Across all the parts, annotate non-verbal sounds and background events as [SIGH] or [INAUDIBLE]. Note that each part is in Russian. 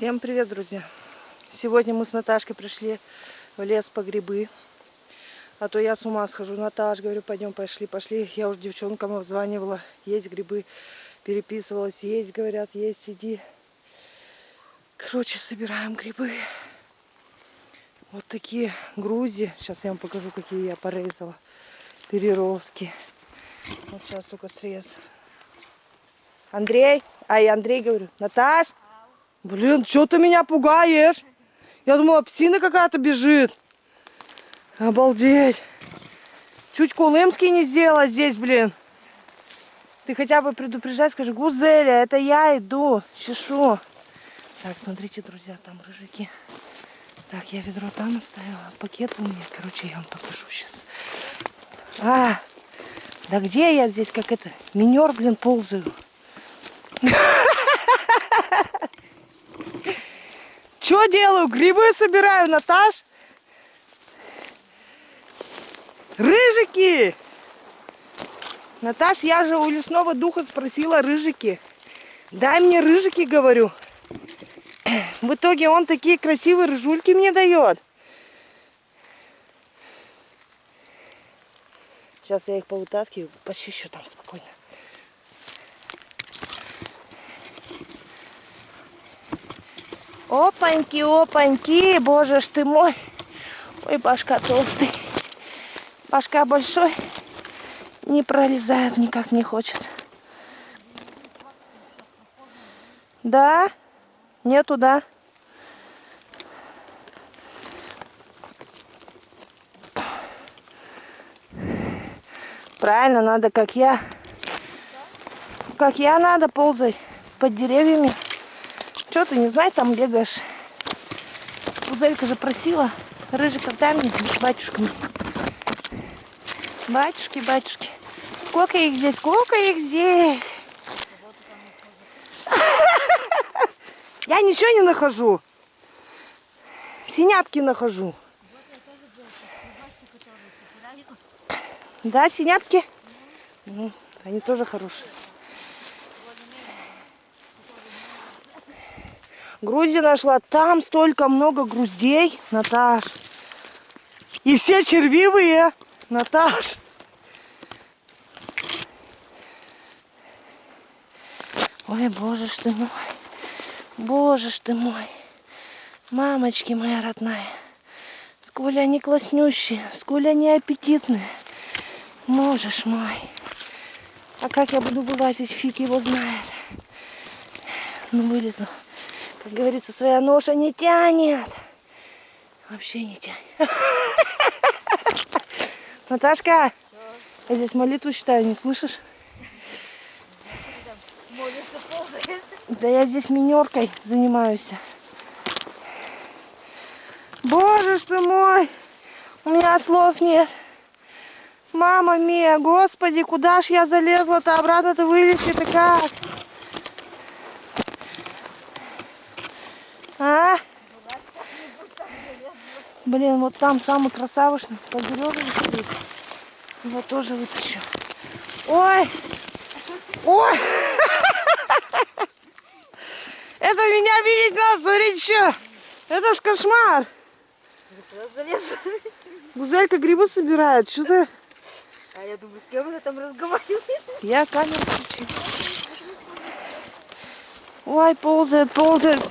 Всем привет, друзья! Сегодня мы с Наташкой пришли в лес по грибы. А то я с ума схожу. Наташ, говорю, пойдем, пошли, пошли. Я уже девчонкам обзванивала. Есть грибы. Переписывалась. Есть, говорят, есть, иди. Короче, собираем грибы. Вот такие грузи. Сейчас я вам покажу, какие я порезала. Переростки. Вот сейчас только срез. Андрей. Ай, Андрей, говорю. Наташ. Блин, что ты меня пугаешь? Я думала, псина какая-то бежит. Обалдеть. Чуть Кулымский не сделала здесь, блин. Ты хотя бы предупреждай, скажи, Гузеля, это я иду, чешу. Так, смотрите, друзья, там рыжики. Так, я ведро там оставила, пакет у меня. Короче, я вам покажу сейчас. А, да где я здесь, как это, минер, блин, ползаю. [LAUGHS] Что делаю? Грибы собираю, Наташ. Рыжики! Наташ, я же у лесного духа спросила рыжики. Дай мне рыжики, говорю. В итоге он такие красивые рыжульки мне дает. Сейчас я их повытаскиваю, почищу там спокойно. Опаньки, опаньки, боже ж ты мой. Ой, башка толстый. Башка большой. Не пролезает, никак не хочет. Да? Нету, да? Правильно, надо, как я. Как я надо ползать под деревьями. Что ты не знаешь, там бегаешь? Узелька же просила. Рыжий, когда мне батюшками. Батюшки, батюшки. Сколько их здесь? Сколько их здесь? Я ничего не нахожу. Синяпки нахожу. Да, синяпки? Они тоже хорошие. Грузи нашла. Там столько много груздей, Наташ. И все червивые, Наташ. Ой, боже ж ты мой. Боже ж ты мой. Мамочки моя родная. Сколь они класснющие, сколь они аппетитные. Можешь мой. А как я буду вылазить, фиг его знает. Ну, вылезу. Как говорится, своя ноша не тянет. Вообще не тянет. [LAUGHS] Наташка, я здесь молитву читаю, не слышишь? Молишься, ползаешь? Да я здесь минеркой занимаюсь. Боже ж ты мой, у меня слов нет. Мама мия, господи, куда ж я залезла-то, обратно-то вылезти-то как? А? Блин, вот там самый красавышный стоит. Его тоже вытащу. Ой! Ой! [LAUGHS] Это меня видеть надо, смотрите, что? Это ж кошмар. Гузелька грибы собирает. Что-то... А я думаю, с кем она там разговаривает? Я камеру включу. Ой, ползает, ползает.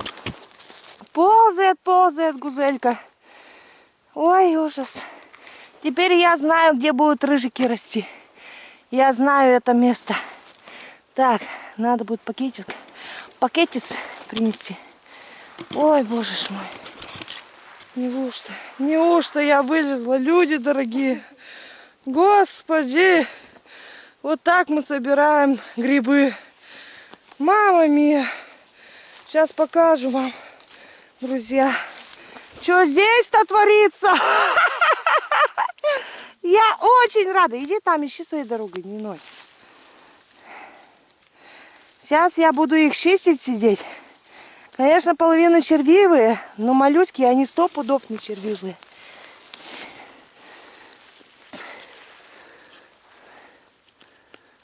Ползает, ползает гузелька. Ой, ужас. Теперь я знаю, где будут рыжики расти. Я знаю это место. Так, надо будет пакетик, пакетец принести. Ой, боже мой. Неужто, неужто я вылезла, люди дорогие. Господи, вот так мы собираем грибы. Мама мия. Сейчас покажу вам, друзья. Что здесь-то творится? Я очень рада. Иди там, ищи своей дорогой, не ной. Сейчас я буду их чистить, сидеть. Конечно, половина червивые, но моллюски, они сто пудов не червивые.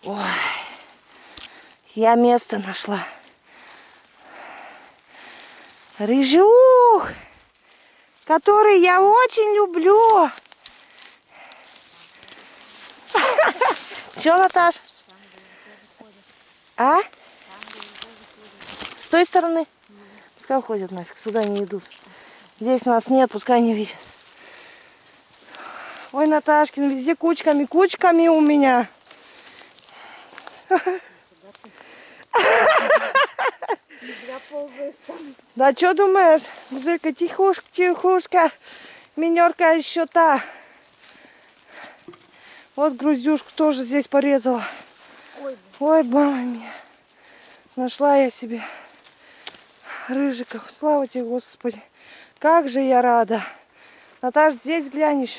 Ой, я место нашла. Рыжух, который я очень люблю. [LAUGHS] Че, Наташ? А? С той стороны? Пускай уходят нафиг, сюда не идут. Здесь нас нет, пускай не видят. Ой, Наташкин, везде кучками, кучками у меня. [LAUGHS] Зря ползаешь там. Да что думаешь? Зыка, тихушка, тихушка. Минерка еще та. Вот груздюшку тоже здесь порезала. Ой, Ой, мама. Нашла я себе рыжиков. Слава тебе, Господи. Как же я рада. Наташ, здесь глянешь.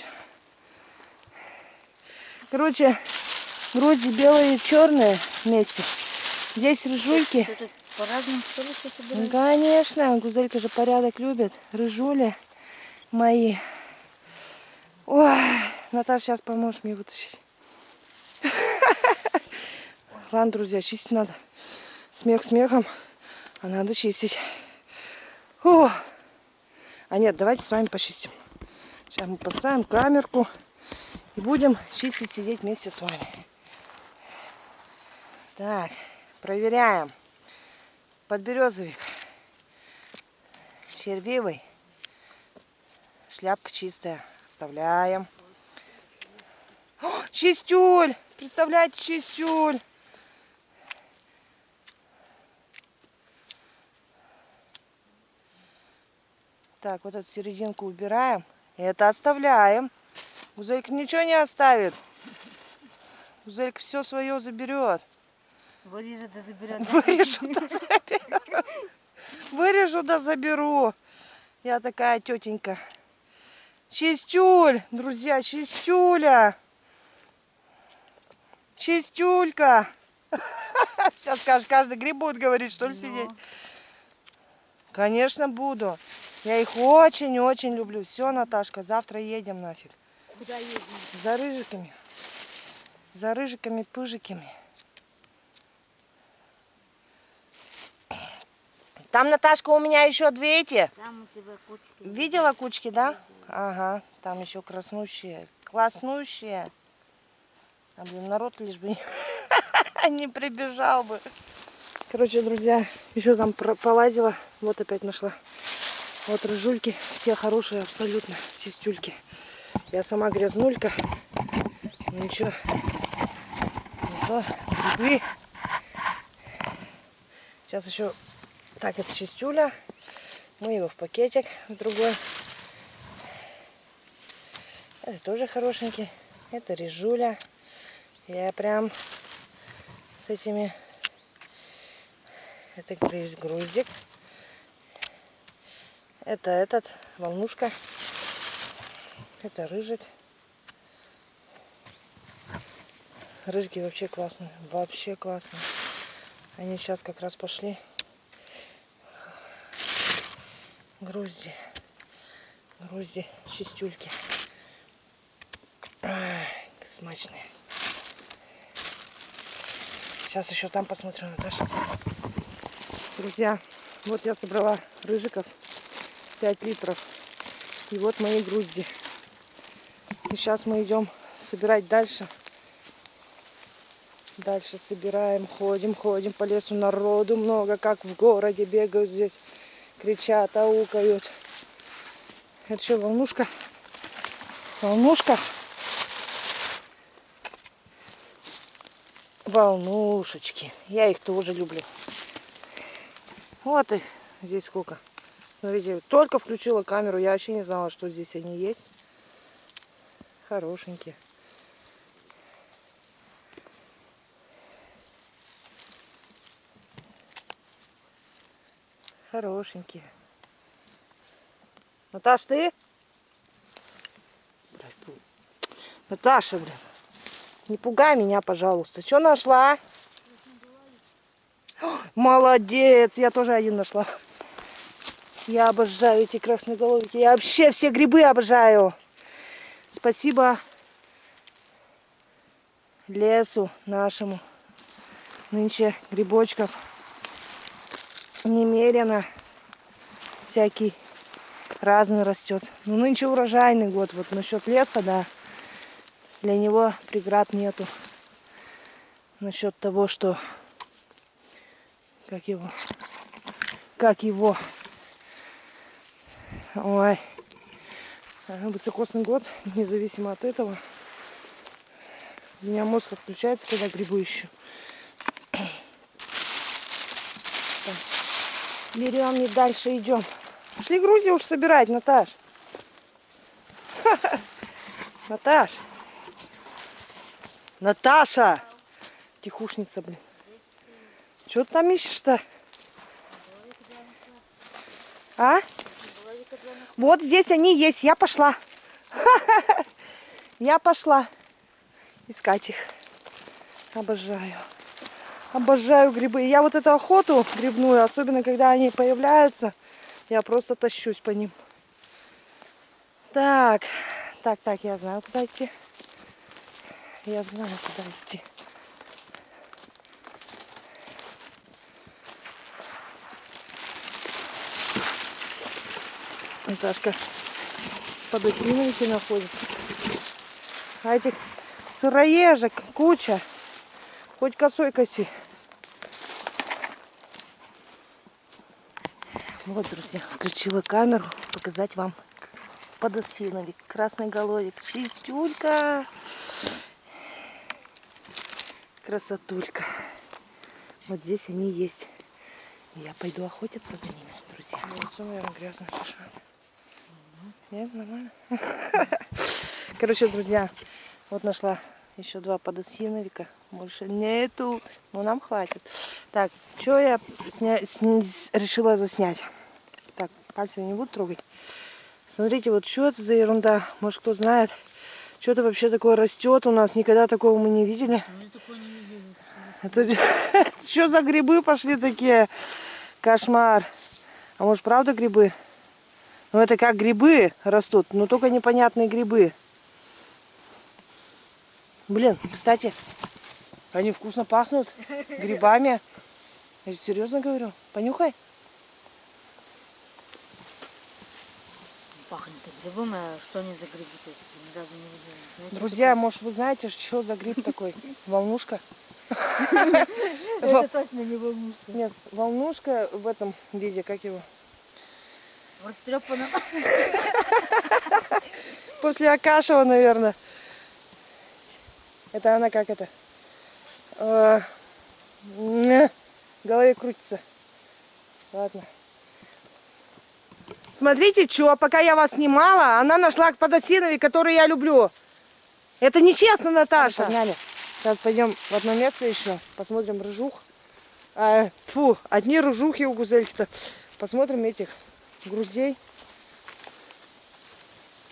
Короче, груди белые и черные вместе. Здесь рыжульки. По-разному собираешь? Конечно, Гузелька же порядок любит. Рыжули мои. Ой, Наташа, сейчас поможешь мне вытащить. [LAUGHS] Ладно, друзья, чистить надо. Смех смехом, а надо чистить. О! А нет, давайте с вами почистим. Сейчас мы поставим камерку и будем чистить, сидеть вместе с вами. Так, проверяем. Подберезовик. Червивый. Шляпка чистая. Оставляем. О, чистюль! Представляете, чистюль! Так, вот эту серединку убираем. Это оставляем. Гузелька ничего не оставит. Гузелька все свое заберет. Вырежет да заберет. Вырежу да заберу. Вырежу да заберу. Я такая тетенька. Чистюль, друзья, чистюля. Чистюлька. [LAUGHS] Сейчас скажешь, каждый гриб будет говорить, что ли, сидеть. Конечно, буду. Я их очень-очень люблю. Все, Наташка, завтра едем нафиг. Куда едем? За рыжиками. За рыжиками-пыжиками. Там, Наташка, у меня еще две эти. Там у тебя кучки. Видела кучки, да? Ага, там еще краснущие. Класснущие. А, блин, народ лишь бы не, [LAUGHS] прибежал бы. Короче, друзья, еще там полазила. Вот опять нашла. Вот рыжульки. Все хорошие абсолютно. Чистюльки. Я сама грязнулька. Ну ничего. Не то. Грибы. Сейчас еще... Так, это чистюля. Мы его в пакетик в другой. Это тоже хорошенький. Это режуля. Я прям с этими... Это груз- груздик. Это этот, волнушка. Это рыжик. Рыжики вообще классные. Вообще классные. Они сейчас как раз пошли. Грузди. Грузди, чистюльки. Ай, смачные. Сейчас еще там посмотрю, Наташа. Друзья, вот я собрала рыжиков 5 литров. И вот мои грузди. И сейчас мы идем собирать дальше. Дальше собираем, ходим, ходим по лесу. Народу много, как в городе бегают здесь. Кричат, аукают. Это что, волнушка? Волнушка? Волнушечки. Я их тоже люблю. Вот их здесь сколько. Смотрите, только включила камеру, я вообще не знала, что здесь они есть. Хорошенькие. Хорошенькие. Наташ, ты? Наташа, блин. Не пугай меня, пожалуйста. Что нашла? Молодец, я тоже один нашла. Я обожаю эти красноголовики. Я вообще все грибы обожаю. Спасибо лесу нашему. Нынче грибочков немерено. всякий разный растет. Ну, нынче урожайный год. Вот насчет леса, да, для него преград нету. Насчет того, что... Как его? Как его? Ой. Высокосный год, [LAUGHS] независимо от этого. У меня мозг отключается, когда грибы ищу. Берем и дальше идем. Пошли грузи уж собирать, Наташ. [LAUGHS] Наташ. Наташа. Тихушница, блин. Что ты там ищешь-то? А? Вот здесь они есть. Я пошла. [LAUGHS] Я пошла искать их. Обожаю. Обожаю грибы. Я вот эту охоту грибную, особенно когда они появляются, я просто тащусь по ним. Так, так, так, я знаю, куда идти. Я знаю, куда идти. Наташка подосиновики находится. А этих сыроежек куча. Хоть косой коси. Вот, друзья, включила камеру, показать вам подосиновик, красный головик, чистюлька, красотулька. Вот здесь они есть. Я пойду охотиться за ними, друзья. Лицо, наверное, грязное, шишма. Нет, нормально. [LAUGHS] Короче, друзья, вот нашла еще два подосиновика. Больше нету. Но нам хватит. Так, что я сня... сня- решила заснять? Так, пальцем не буду трогать. Смотрите, вот что это за ерунда? Может, кто знает, что это вообще такое растет у нас? Никогда такого мы не видели. Это [LAUGHS] что за грибы пошли такие? Кошмар. А может, правда грибы? Ну, это как грибы растут, но только непонятные грибы. Блин, кстати, они вкусно пахнут грибами. Я серьезно говорю. Понюхай. Пахнет грибом, а что они за грибы? Ни разу не видела. Знаете, Друзья, может, вы знаете, что за гриб такой? [LAUGHS] Волнушка? такое? Это точно не волнушка. Нет, волнушка в этом виде, как его? В растрепанном. [LAUGHS] После Акашева, наверное. Это она как это? Э, В голове крутится. Ладно. Смотрите, что, пока я вас снимала, она нашла подосиновик, который я люблю. Это нечестно, Наташа. Погнали. Сейчас пойдем в одно место еще. Посмотрим рыжух. А, фу, одни рыжухи у гузельки-то. Посмотрим этих груздей.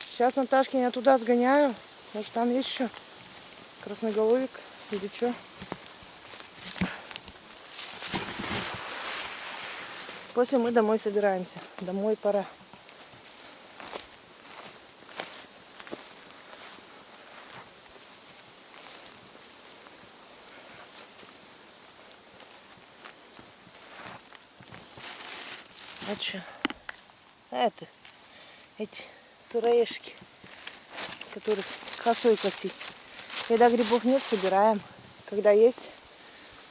Сейчас Наташки я туда сгоняю. Может там есть еще красноголовик или что. После мы домой собираемся. Домой пора. А что? Это, эти сыроежки, которых косой косить. Когда грибов нет, собираем. Когда есть,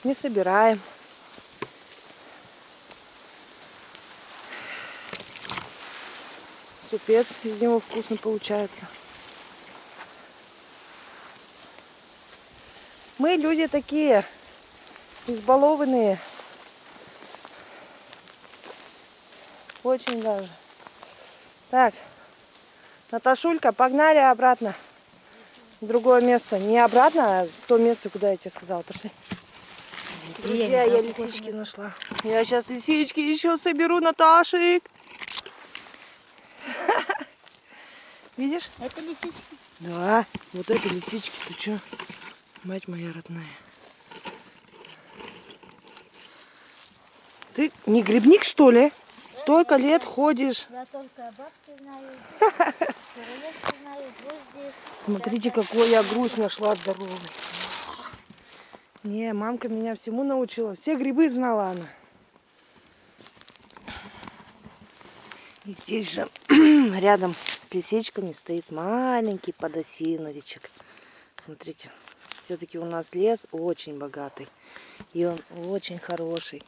не собираем. Супец из него вкусно получается. Мы люди такие, избалованные. Очень даже. Так, Наташулька, погнали обратно. Другое место. Не обратно, а то место, куда я тебе сказала. Пошли. Друзья, я лисички нашла. Я сейчас лисички еще соберу, Наташик. [LAUGHS] Видишь? Это лисички. Да, вот это лисички, ты чё? Мать моя родная. Ты не грибник, что ли? Столько лет ходишь. Я только бабки знаю. [LAUGHS] Смотрите, какой я грусть нашла здоровый. Не, мамка меня всему научила. Все грибы знала она. И здесь же [CLEARS THROAT] рядом с лисичками стоит маленький подосиновичек. Смотрите, все-таки у нас лес очень богатый. И он очень хороший.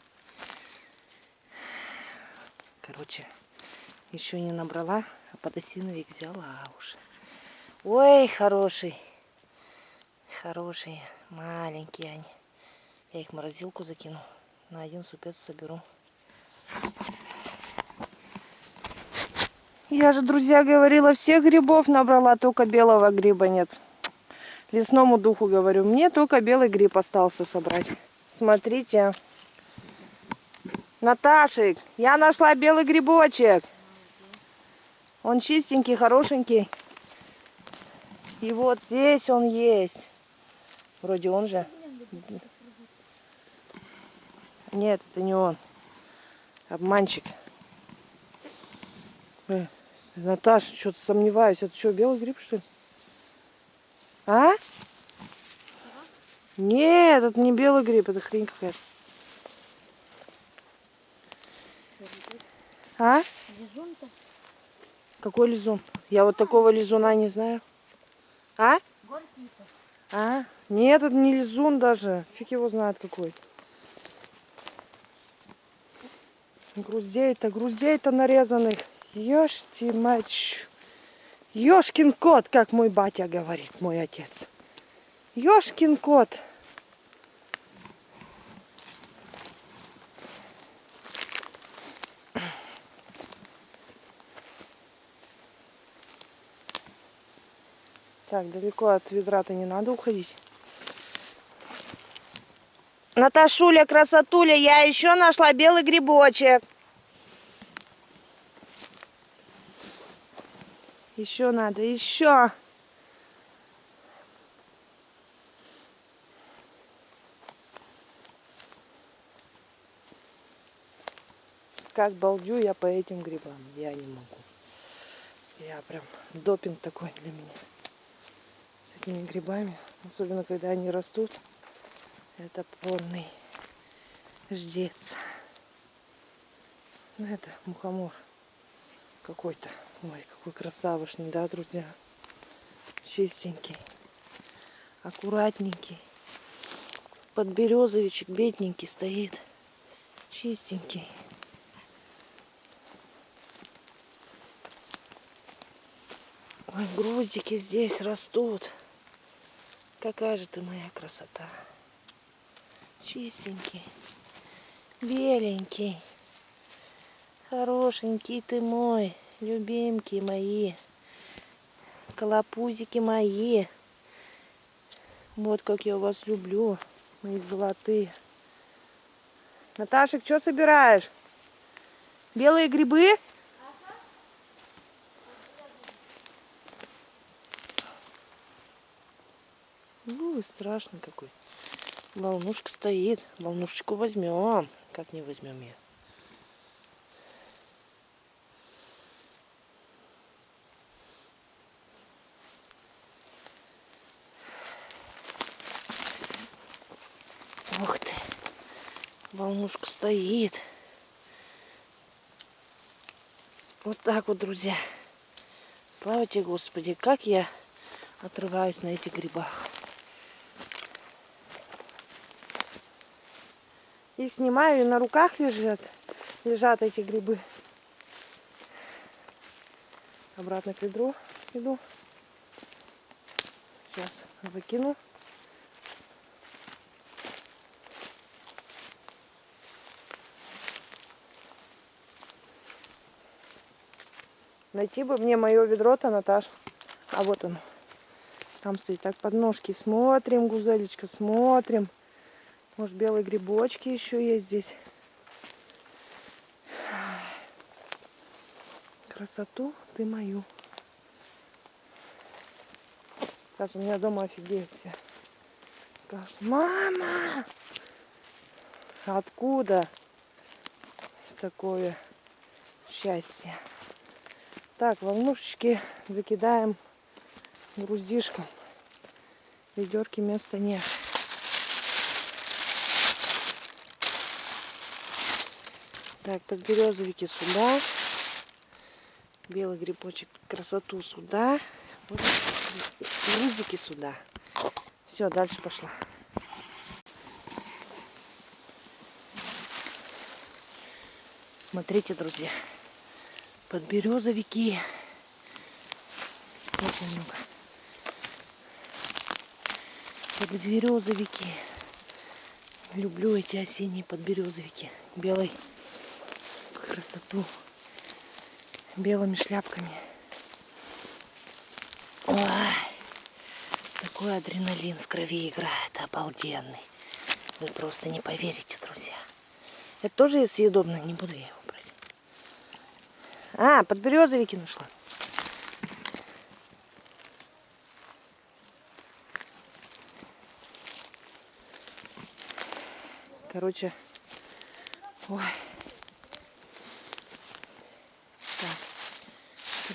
Короче, еще не набрала, а подосиновик взяла уже. Ой, хороший. Хорошие, маленькие они. Я их в морозилку закину. На один супец соберу. Я же, друзья, говорила, всех грибов набрала, только белого гриба нет. Лесному духу говорю, мне только белый гриб остался собрать. Смотрите. Наташик, я нашла белый грибочек. Он чистенький, хорошенький. И вот здесь он есть. Вроде он же. Нет, это не он. Обманщик. Э, Наташа, что-то сомневаюсь. Это что, белый гриб, что ли? А? Нет, это не белый гриб, это хрень какая-то. А? Какой лизун? Я вот такого лизуна не знаю. А? А? Нет, это не лизун даже. Фиг его знает какой. Груздей-то, груздей-то нарезанных. Ешьте мать. Ёшкин кот, как мой батя говорит, мой отец. Ёшкин кот. Так, далеко от ведра-то не надо уходить. Наташуля, красотуля, я еще нашла белый грибочек. Еще надо, еще. Как балдю я по этим грибам, я не могу. Я прям допинг такой для меня. С этими грибами, особенно когда они растут. Это полный ждец. Ну это мухомор какой-то. Ой, какой красавышный, да, друзья? Чистенький, аккуратненький. Подберезовичек бедненький стоит. Чистенький. Ой, грузики здесь растут. Какая же ты моя красота. Чистенький, беленький, хорошенький ты мой, любимки мои, колопузики мои. Вот как я вас люблю, мои золотые. Наташек, что собираешь? Белые грибы? Ой, страшный какой. Волнушка стоит. Волнушечку возьмем. Как не возьмем ее? Ух ты. Волнушка стоит. Вот так вот, друзья. Слава тебе, Господи, как я отрываюсь на этих грибах. И снимаю, и на руках лежат, лежат эти грибы. Обратно к ведру иду. Сейчас закину. Найти бы мне мое ведро-то, Наташ. А вот оно. Там стоит так под ножки. Смотрим, гузелечка, смотрим. Может, белые грибочки еще есть здесь. Красоту ты мою. Сейчас у меня дома офигеют все. Скажут, мама! Откуда такое счастье? Так, волнушечки закидаем груздишком. Ведерки места нет. Так, так березовики сюда. Белый грибочек красоту сюда. Вот грузики сюда. Все, дальше пошла. Смотрите, друзья. Подберезовики. Очень много. Подберезовики. Люблю эти осенние подберезовики. Белой красоту. Белыми шляпками. Ой, такой адреналин в крови играет. Обалденный. Вы просто не поверите, друзья. Это тоже съедобно, не буду я его брать. А, подберезовики нашла. Короче, ой.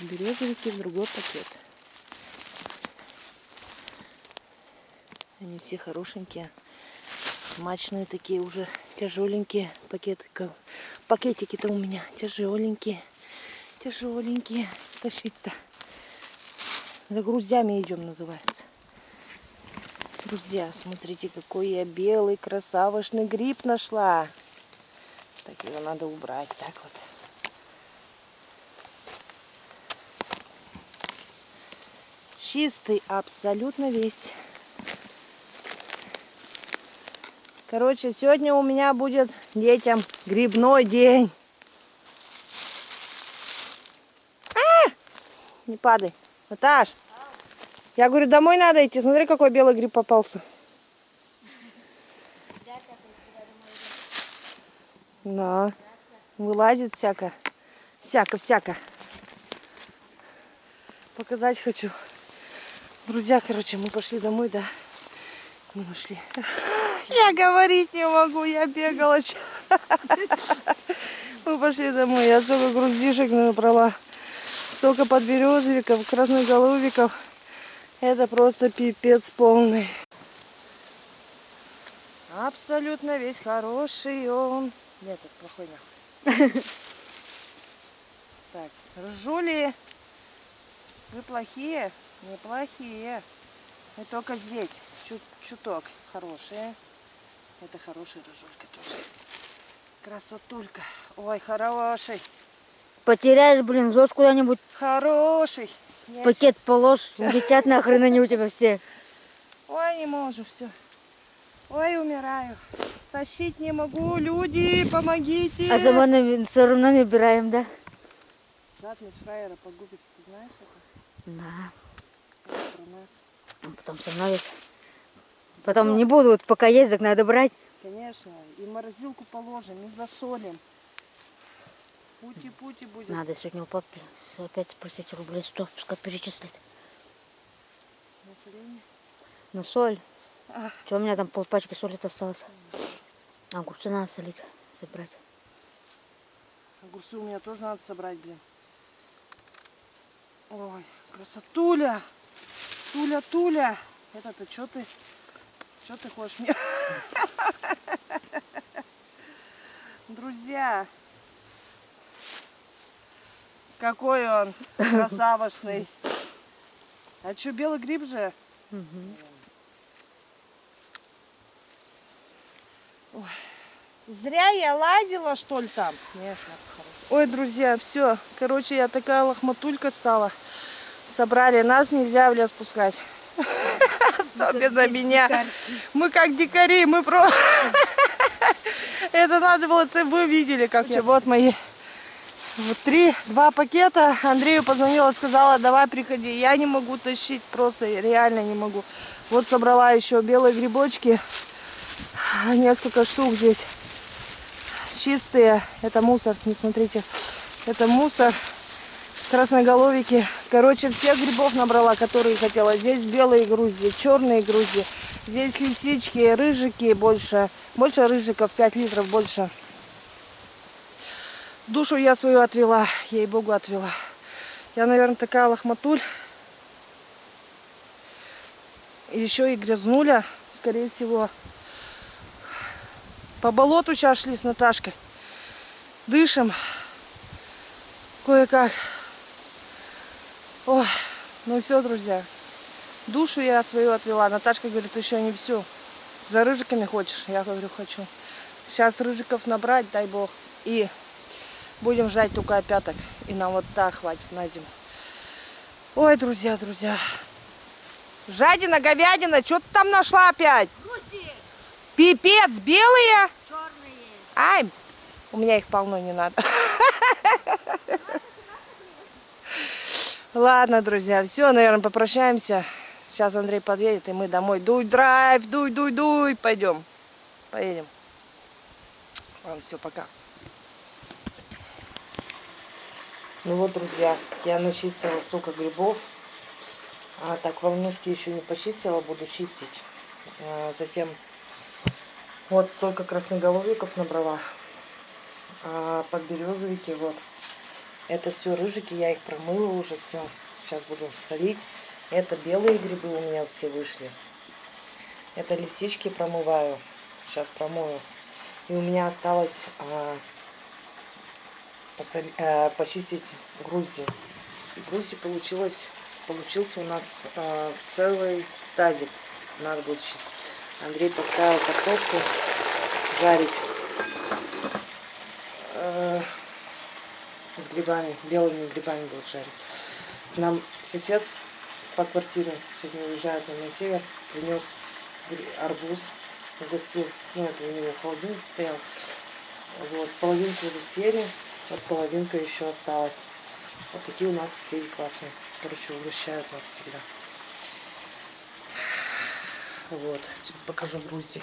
Подберезовики в другой пакет. Они все хорошенькие. Смачные такие уже тяжеленькие пакетики. Пакетики-то у меня тяжеленькие. Тяжеленькие. Тащить-то. За груздями идем, называется. Друзья, смотрите, какой я белый красавошный гриб нашла. Так, его надо убрать. Так вот. Чистый абсолютно весь. Короче, сегодня у меня будет детям грибной день. А! Не падай. Наташ, я говорю, домой надо идти. Смотри, какой белый гриб попался. Да. Вылазит всяко. Всяко-всяко. Показать хочу. Друзья, короче, мы пошли домой, да. Мы нашли. [LAUGHS] Я говорить не могу, я бегала. [LAUGHS] Мы пошли домой. Я столько груздишек набрала. Столько подберезовиков, красноголовиков. Это просто пипец полный. Абсолютно весь хороший он. Нет, это плохой нахуй. [LAUGHS] Так, ржули. Вы плохие? Неплохие. Мы только здесь. Чуть, чуток хорошие. Это хороший рыжулька тоже. Красотулька. Ой, хороший. Потеряешь, блин, ложь куда-нибудь, Хороший. Я пакет положь, [LAUGHS] летят нахрен они у тебя все. Ой, не могу, все. Ой, умираю. Тащить не могу. Люди, помогите. А на- все равно набираем, да? Задность фраера погубит. Ты знаешь это? Да. А потом со мной. Потом не буду, вот пока есть, так надо брать. Конечно. И морозилку положим, и засолим. Пути-пути будет. Надо сегодня у папы опять спросить рублей 100, пускай перечислит. Население. На соль. А. Что у меня там полпачки соли-то осталось? Огурцы надо солить, собрать. Огурцы у меня тоже надо собрать, блин. Ой, красотуля. Туля, Туля. Это-то что ты? Что ты хочешь мне? [LAUGHS] Друзья. Какой он красавошный. А что, белый гриб же? Мгм. Зря я лазила, что ли, там? Ой, друзья, все. Короче, я такая лохматулька стала. Собрали. Нас нельзя в лес пускать. [LAUGHS] Особенно меня. Мы как дикари, мы про... [LAUGHS] Это надо было, это вы видели, как я. Вот мои вот три, два пакета. Андрею позвонила, сказала, давай приходи. Я не могу тащить, просто реально не могу. Вот собрала еще белые грибочки. Несколько штук здесь чистые. Это мусор, не смотрите. Это мусор. Красноголовики. Короче, всех грибов набрала, которые хотела. Здесь белые грузди, черные грузди. Здесь лисички, рыжики больше. Больше рыжиков, 5 литров больше. Душу я свою отвела, ей-богу отвела. Я, наверное, такая лохматуль. Еще и грязнуля, скорее всего. По болоту сейчас шли с Наташкой. Дышим. Кое-как. Ой, ну все, друзья. Душу я свою отвела. Наташка говорит, еще не все. За рыжиками хочешь? Я говорю, хочу. Сейчас рыжиков набрать, дай бог. И будем ждать только опяток. И нам вот так хватит на зиму. Ой, друзья, друзья. Жадина, говядина, что ты там нашла опять? Гуси Пипец, белые? черные. Ай, у меня их полно, не надо. [LAUGHS] Ладно, друзья, все, наверное, попрощаемся. Сейчас Андрей подъедет, и мы домой. Дуй, драйв, дуй, дуй, дуй. Пойдем. Поедем. Ладно, все, пока. Ну вот, друзья, я начистила столько грибов. А так волнушки еще не почистила, буду чистить. А, затем вот столько красноголовиков набрала. А подберезовики вот. Это все рыжики, я их промыла уже все. Сейчас буду солить. Это белые грибы у меня все вышли. Это лисички промываю. Сейчас промою. И у меня осталось а, посоли- а, почистить грузди. И грузди получилось, получился у нас а, целый тазик. Надо будет чистить. Андрей поставил картошку жарить э, с грибами, белыми грибами будут жарить. Нам сосед по квартире сегодня уезжает на север, принес арбуз, угостил, ну это у него в холодильнике стоял. Вот, половинку уже съели, вот половинка еще осталась. Вот такие у нас соседи классные. Короче, угощают нас всегда. Вот, сейчас покажу грузди.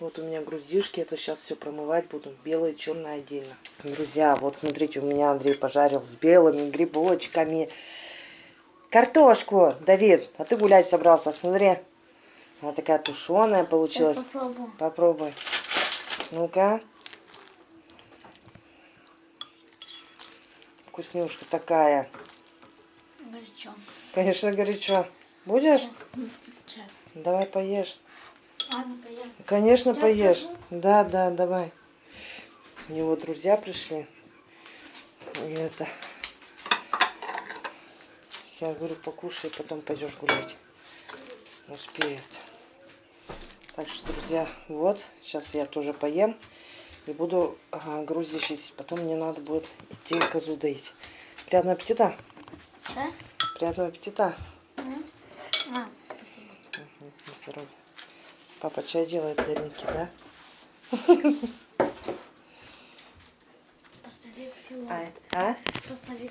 Вот у меня груздишки, это сейчас все промывать буду. Белое, черное отдельно. Друзья, вот смотрите, у меня Андрей пожарил с белыми грибочками. Картошку, Давид, а ты гулять собрался, смотри. Она такая тушеная получилась. попробую. Попробуй. Ну-ка. Вкуснюшка такая. Горячо. Конечно, горячо. Будешь? Сейчас. Давай поешь. Ладно, поем. Конечно, Сейчас поешь. скажу. Да, да, давай. У него друзья пришли. И это... Я говорю, покушай, потом пойдешь гулять. Успеет. Так что, друзья, вот. Сейчас я тоже поем. И буду ага, грузди чистить. Потом мне надо будет идти козу доить. Приятного аппетита. Да? Приятного аппетита. А, спасибо. Здоровье. Папа чай делает Даринке, да? Постави к селу. А? а? Постави